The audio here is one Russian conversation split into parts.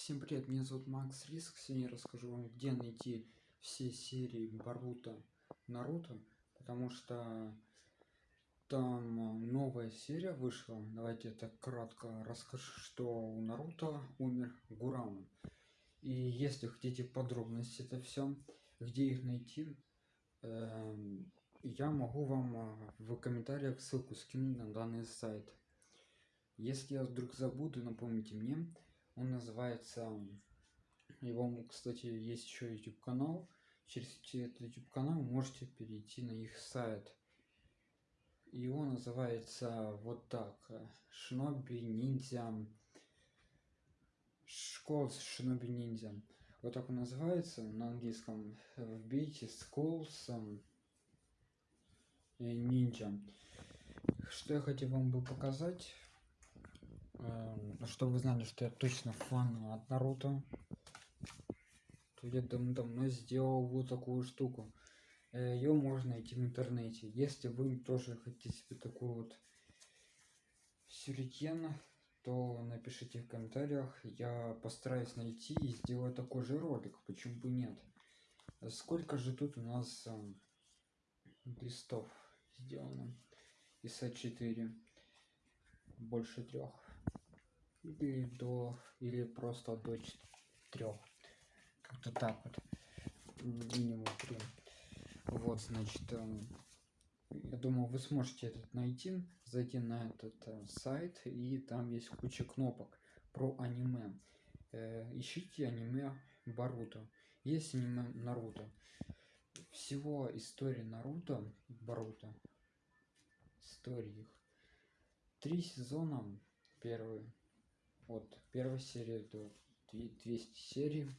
Всем привет, меня зовут Макс Риск. Сегодня я расскажу вам, где найти все серии Баруто Наруто, потому что там новая серия вышла. Давайте так кратко расскажу, что у Наруто умер Гурама. И если хотите подробности это все, где их найти, э, я могу вам э, в комментариях ссылку скинуть на данный сайт. Если я вдруг забуду, напомните мне. Он называется... Его, кстати, есть еще YouTube канал. Через этот YouTube канал можете перейти на их сайт. Его называется вот так. Шиноби ниндзя. Школа Шиноби ниндзя. Вот так он называется на английском. Вбейте Schools ниндзя. Что я хотел вам бы показать чтобы вы знали, что я точно фан от Наруто, то я давно сделал вот такую штуку. Э, Ее можно найти в интернете. Если вы тоже хотите себе такую вот сюрикен, то напишите в комментариях. Я постараюсь найти и сделать такой же ролик. Почему бы нет? Сколько же тут у нас э, листов сделано? Из А4. Больше трех или до или просто до трех как-то так вот минимум 3 вот значит эм, я думаю вы сможете этот найти зайти на этот э, сайт и там есть куча кнопок про аниме. Э, ищите аниме Баруто есть аниме Наруто. Всего истории Наруто Баруто истории их три сезона первый от первой серии до 200 серий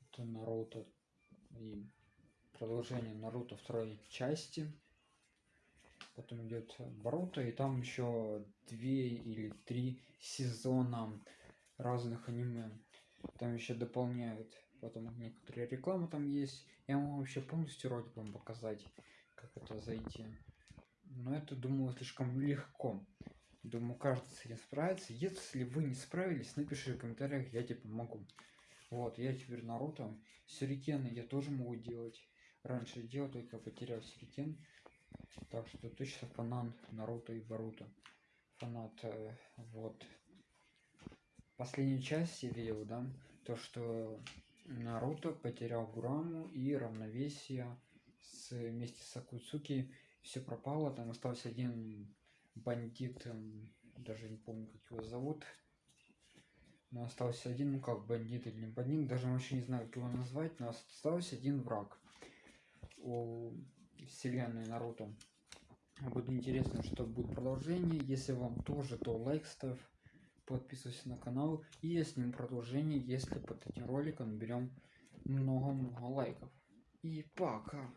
это наруто и продолжение наруто второй части потом идет Боруто, и там еще две или три сезона разных аниме. Там еще дополняют. Потом некоторые рекламы там есть. Я могу вообще полностью ролик вам показать, как это зайти. Но это, думаю, слишком легко. Думаю, каждый с этим справится. Если вы не справились, напишите в комментариях, я тебе помогу. Вот, я теперь Наруто. Сюрикены я тоже могу делать. Раньше делал, только потерял сюрикен. Так что точно фанат Наруто и Баруто. Фанат, э, вот. Последнюю часть я видел, да, то что Наруто потерял Гураму и равновесие с, вместе с Акуцуки. Все пропало, там остался один бандит, даже не помню, как его зовут. Но остался один, ну как бандит или не бандит, даже вообще не знаю, как его назвать, но остался один враг у вселенной Наруто. Будет интересно, что будет продолжение. Если вам тоже, то лайк ставь, подписывайся на канал. И я сниму продолжение, если под этим роликом наберем много-много лайков. И пока!